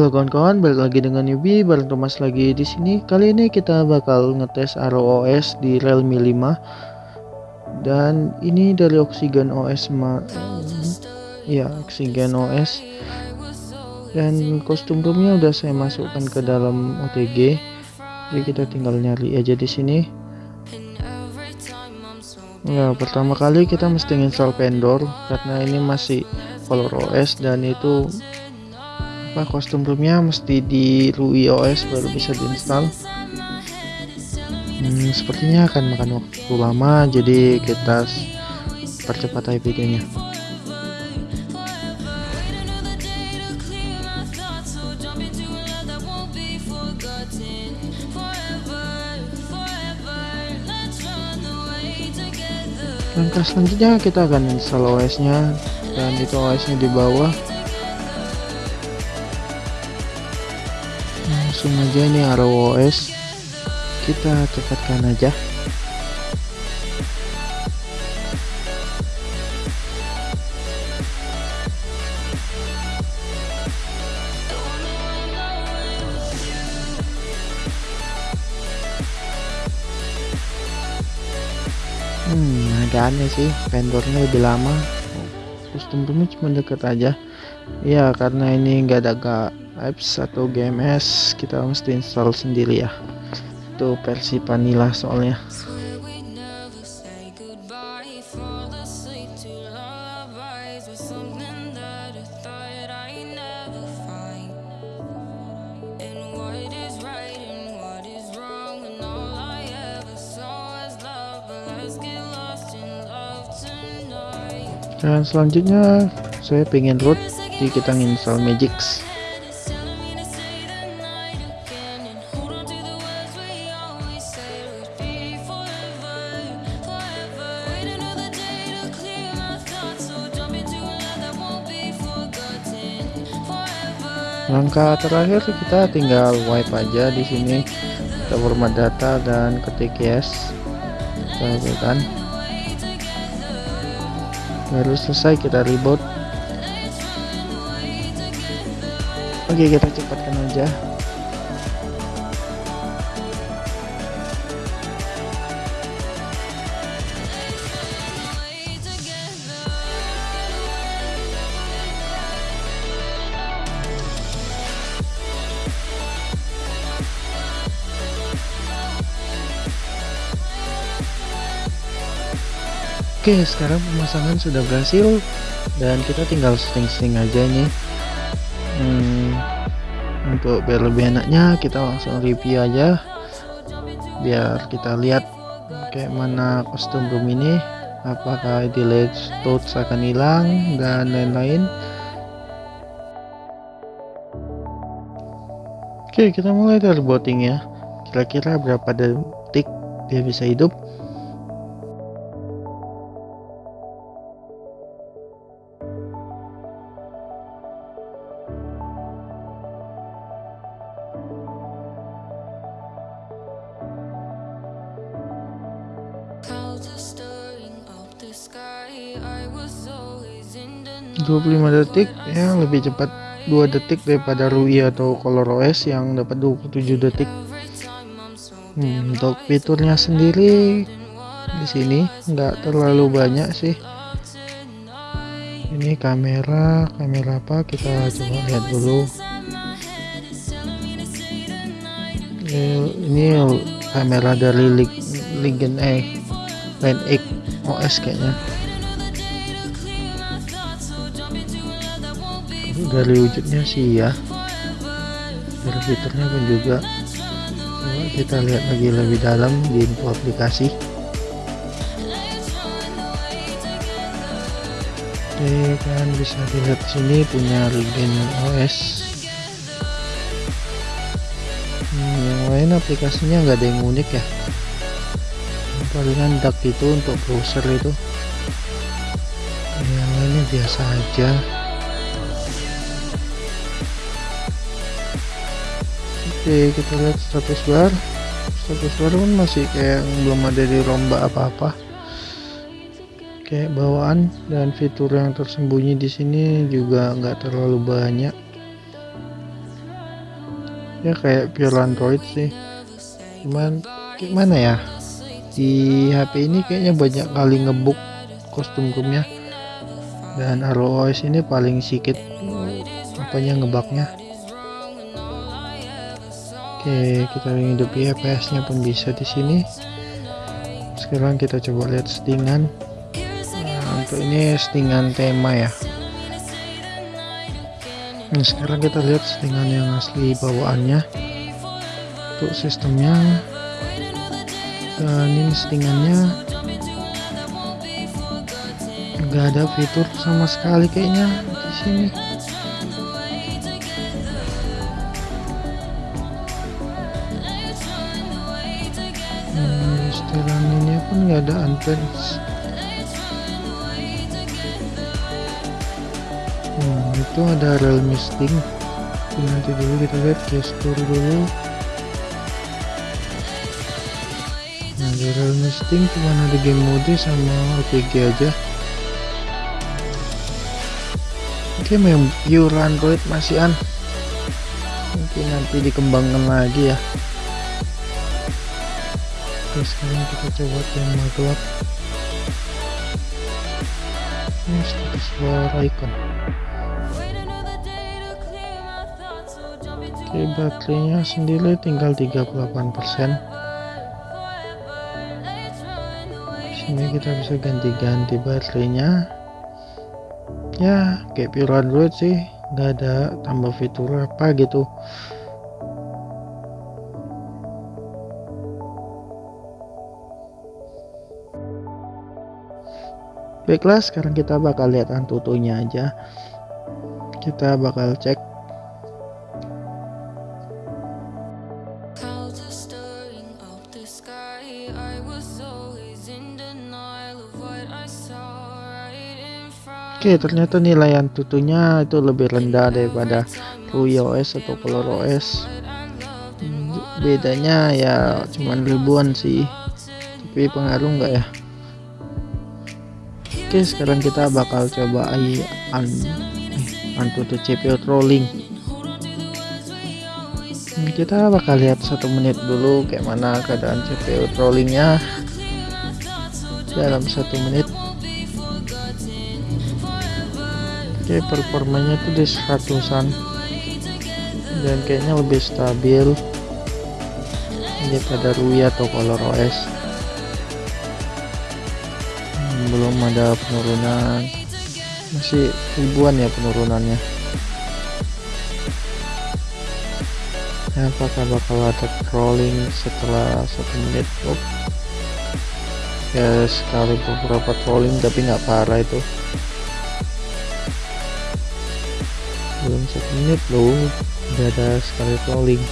Halo kawan-kawan, balik lagi dengan Yubi, bareng Thomas lagi di sini. Kali ini kita bakal ngetes ROS di Realme 5. Dan ini dari Oxygen OS ma ya, Oxygen OS. Dan kostum roomnya udah saya masukkan ke dalam OTG. Jadi kita tinggal nyari aja di sini. Ya, pertama kali kita mesti install vendor karena ini masih Color OS dan itu apa kostum roomnya mesti di RUI OS baru bisa diinstal? Hmm, sepertinya akan makan waktu lama jadi kita percepat aja videonya. Langkah selanjutnya kita akan install OS nya dan itu OS nya di bawah langsung aja ini ROS kita cepatkan aja. Hmm agak aneh sih vendornya lebih lama. Custom roomnya cuma deket aja. Ya karena ini enggak ada apps atau GMS kita mesti install sendiri ya. Itu versi vanilla soalnya. Dan selanjutnya saya pengen root jadi kita install Magix langkah terakhir kita tinggal wipe aja di sini. Kita format data dan ketik yes. Kita baru selesai kita reboot. Oke kita cepatkan aja Oke sekarang pemasangan sudah berhasil. Dan kita tinggal setting-setting aja nih. Hmm, untuk biar lebih enaknya kita langsung review aja. Biar kita lihat kayak mana kostum room ini. Apakah delete touch akan hilang dan lain-lain. Oke kita mulai dari botting ya. Kira-kira berapa detik dia bisa hidup 25 detik ya lebih cepat 2 detik daripada Rui atau Color OS yang dapat 27 detik. Hmm, untuk fiturnya sendiri di sini nggak terlalu banyak sih. Ini kamera kamera apa? Kita coba lihat dulu. Ini kamera dari Legend E Line X OS kayaknya dari wujudnya sih ya. Dari fiturnya pun juga. Coba kita lihat lagi lebih dalam di info aplikasi. Oke kan bisa dilihat sini punya Regen OS hmm, yang lain aplikasinya nggak ada yang unik ya? Palingan DAC itu untuk browser itu. Yang lainnya biasa aja oke kita lihat status bar. Status bar pun masih kayak belum ada di lomba apa-apa. Kayak bawaan dan fitur yang tersembunyi di sini juga nggak terlalu banyak. Ya kayak pure android sih. Cuman gimana ya? Di HP ini kayaknya banyak kali ngebuk kostum roomnya dan ROS ini paling sedikit apanya ngebaknya Oke kita hidupi FPS nya pun bisa di sini. Sekarang kita coba lihat settingan. Nah, untuk ini settingan tema ya. Nah, sekarang kita lihat settingan yang asli bawaannya. Untuk sistemnya. Dan ini settingannya. Nggak ada fitur sama sekali kayaknya di sini setelan ini pun nggak ada unfans hmm, itu ada real misting nanti dulu kita lihat gestur dulu. Nah di real misting cuma ada game mode sama OTG aja. Oke memang pure android masih an. Mungkin nanti dikembangkan lagi ya oke sekarang kita coba tema gelap ini status bar icon oke baterainya sendiri tinggal 38% sini kita bisa ganti-ganti baterainya. Ya kayak pure android sih. Nggak ada tambah fitur apa gitu baiklah sekarang kita bakal lihat antutunya aja. Kita bakal cek. Oke ternyata nilai antutunya itu lebih rendah daripada OS atau Color OS hmm, bedanya ya cuman ribuan sih. Tapi pengaruh nggak ya Oke sekarang kita bakal coba an antutu CPU trolling. Hmm, kita bakal lihat satu menit dulu kayak mana keadaan CPU trollingnya. Dalam satu menit. Oke performanya tuh di seratusan. Dan kayaknya lebih stabil. Daripada Rui atau Color OS belum ada penurunan. Masih ribuan ya penurunannya. Ya, apakah bakal ada crawling setelah satu menit? Oh. ya sekali beberapa crawling tapi nggak parah itu. Belum satu menit loh udah ada sekali crawling.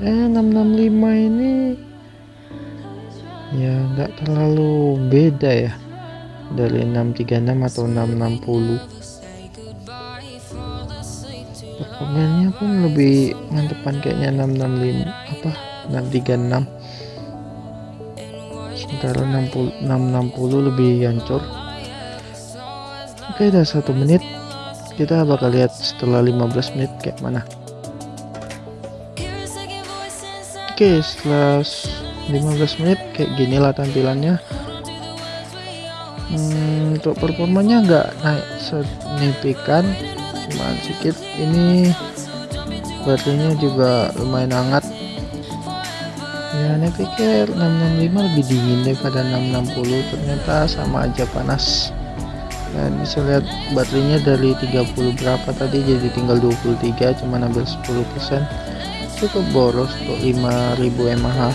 Eh 665 ini ya nggak terlalu beda ya dari 636 atau 660 performanya pun lebih mantepan kayaknya 665 apa 636 sementara 60, 660 lebih hancur. Oke udah satu menit. Kita bakal lihat setelah 15 menit kayak mana. Oke setelah 15 menit kayak gini lah tampilannya. Hmm, untuk performanya enggak naik signifikan cuma sedikit. Ini baterainya juga lumayan hangat. Ya ini pikir 665 lebih dingin daripada 660 ternyata sama aja panas. Dan bisa lihat baterainya dari 30 berapa tadi jadi tinggal 23 cuma ambil 10% cukup boros untuk 5000 mAh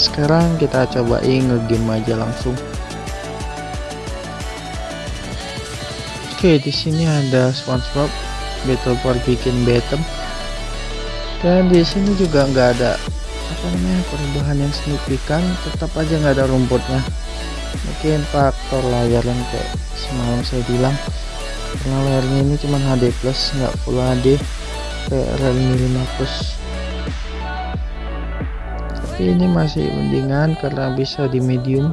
sekarang kita cobain ngegame aja langsung. Oke di sini ada SpongeBob Battle for bikin Batem dan di sini juga nggak ada apa namanya perubahan yang signifikan. Tetap aja nggak ada rumputnya. Mungkin faktor layar yang kayak semalam saya bilang. Karena layarnya ini cuma HD plus nggak full HD kayak Realme 5 plus tapi ini masih mendingan karena bisa di medium.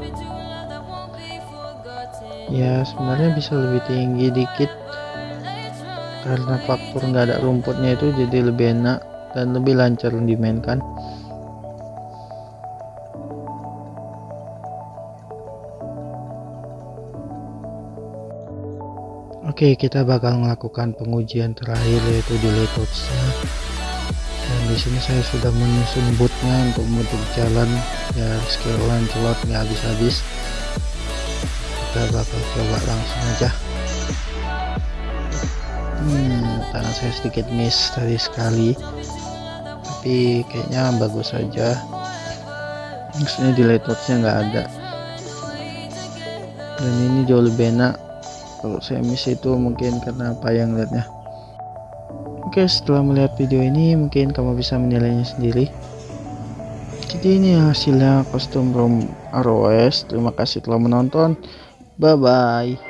Ya sebenarnya bisa lebih tinggi dikit. Karena faktor nggak ada rumputnya itu jadi lebih enak dan lebih lancar dimainkan. Oke, kita bakal melakukan pengujian terakhir yaitu di layoutsnya. Di sini saya sudah menyusun bootnya untuk membentuk jalan ya skill Lancelot nggak habis-habis. Kita bakal coba langsung aja. Hmm, tangan saya sedikit miss tadi sekali, tapi kayaknya bagus saja. Maksudnya di layoutsnya nggak ada. Dan ini jauh lebih enak kalau saya miss itu mungkin karena apa yang lihatnya oke setelah melihat video ini mungkin kamu bisa menilainya sendiri. Jadi ini hasilnya kostum ROM ROS terima kasih telah menonton. Bye bye